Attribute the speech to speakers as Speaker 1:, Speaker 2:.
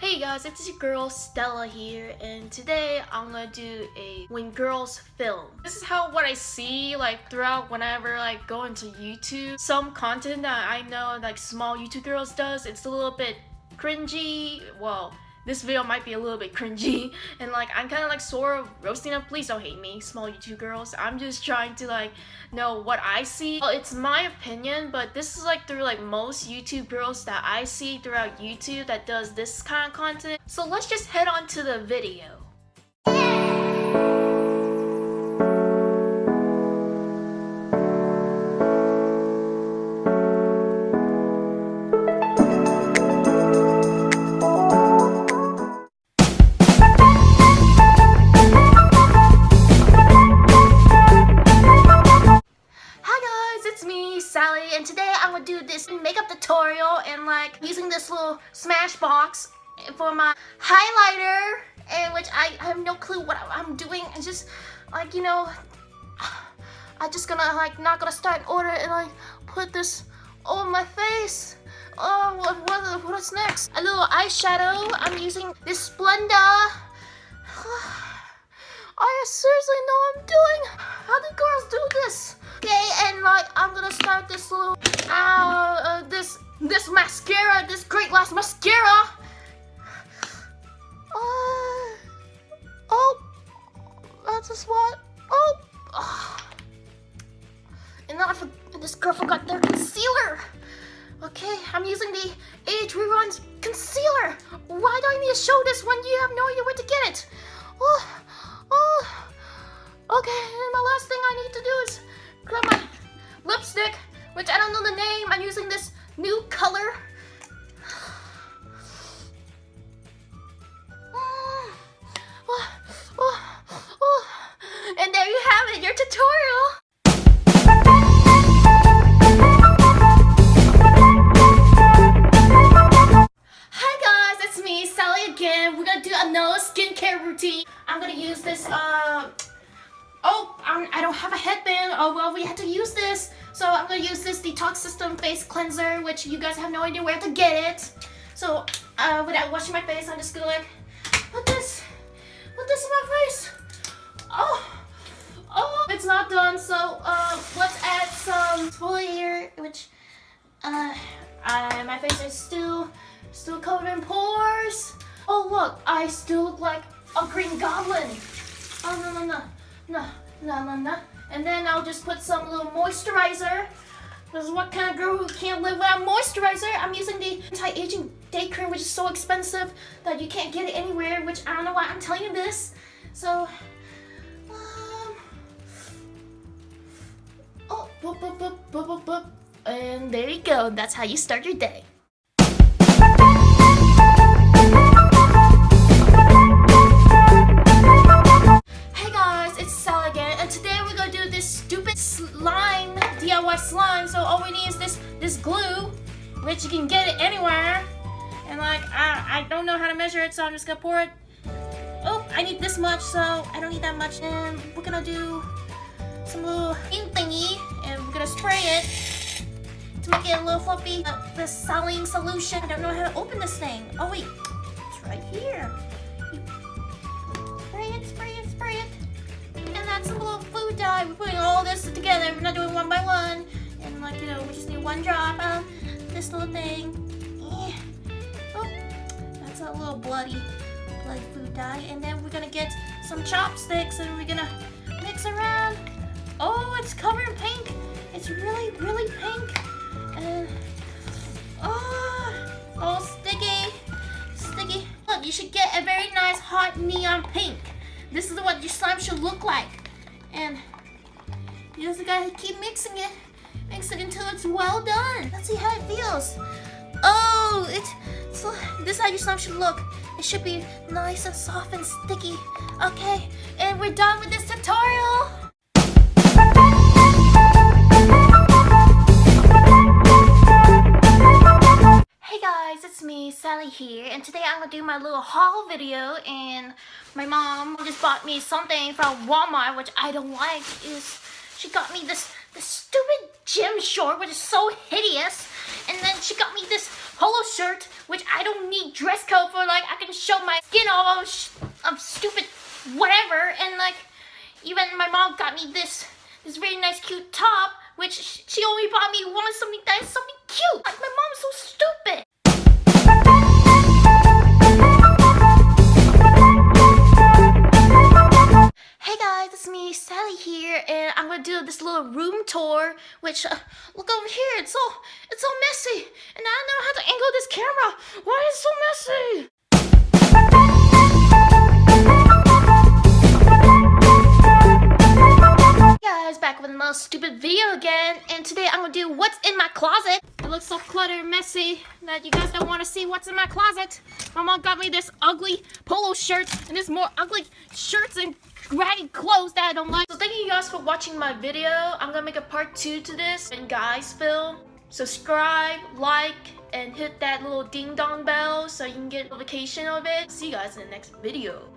Speaker 1: Hey guys, it's your girl Stella here, and today I'm gonna do a When Girls Film. This is how what I see like throughout whenever like go into YouTube. Some content that I know like small YouTube girls does, it's a little bit cringy. Well, this video might be a little bit cringy and like I'm kind of like sort of roasting them. Please don't hate me, small YouTube girls. I'm just trying to like know what I see. Well, it's my opinion, but this is like through like most YouTube girls that I see throughout YouTube that does this kind of content. So let's just head on to the video. Using this little Smashbox for my highlighter and which I, have no clue what I'm doing. And just like you know I'm just gonna like not gonna start in order and like put this on my face. Oh what, what what's next? A little eyeshadow. I'm using this Splenda. I seriously know I'm doing that's a spot. Oh, and then I this girl forgot their concealer. Okay, I'm using the Age Rewind concealer. Why do I need to show this when you have no idea where to get it? Oh, oh. Okay, and my last thing I need to do is grab my lipstick, which I don't know the name. I'm this uh oh, I do not have a headband. Oh, well, we had to use this. So I'm going to use this Detox System Face Cleanser, which you guys have no idea where to get it. So uh, without washing my face, I'm just going to like put this, put this in my face. Oh, oh, it's not done. So uh, let's add some exfoliator, which uh, uh, my face is still, still covered in pores. Oh, look, I still look like a green goblin. Oh, no, no, no no, no, no, no. And then I'll just put some little moisturizer. Because what kind of girl who can't live without moisturizer? I'm using the anti-aging day cream, which is so expensive that you can't get it anywhere, which I don't know why I'm telling you this. So, um, oh, boop, boop, boop, boop, boop, boop. And there you go. That's how you start your day. Don't know how to measure it, so I'm just gonna pour it. Oh, I need this much, so I don't need that much. And we're gonna do some little ink thingy, and we're gonna spray it to make it a little fluffy. Uh, the saline solution. I don't know how to open this thing. Oh wait, it's right here. Spray it, spray it, spray it. And that's a little food dye. We're putting all this together. We're not doing one by one. And like, you know, we just need one drop of this little thing. Oh, a little bloody, bloody food dye. And then we're gonna get some chopsticks and we're gonna mix around. Oh, it's covered in pink. It's really, really pink. And, oh, oh all sticky, sticky. Look, you should get a very nice hot neon pink. This is what your slime should look like. And you just gotta keep mixing it. Mix it until it's well done. Let's see how it feels. Oh, it's, this is how your slime should look. It should be nice and soft and sticky. Okay, and we're done with this tutorial. Hey guys, it's me, Sally here, and today I'm gonna do my little haul video, and my mom just bought me something from Walmart, which I don't like, is she got me this the stupid gym short, which is so hideous. And then she got me this polo shirt, which I don't need dress code for. Like, I can show my skin all of stupid whatever. And like, even my mom got me this this very nice cute top, which she only bought me one something that is something cute. Like, my mom's so stupid. Tour. Which, uh, look over here, it's all, it's all messy, and I don't know how to angle this camera. Why is it so messy? Stupid video again, and today I'm gonna do what's in my closet. It looks so cluttered and messy that you guys don't want to see what's in my closet. My mom got me this ugly polo shirt, and this more ugly shirts and ragged clothes that I don't like. So thank you guys for watching my video. I'm gonna make a part two to this. And guys, Phil, subscribe, like, and hit that little ding dong bell so you can get notification of it. See you guys in the next video.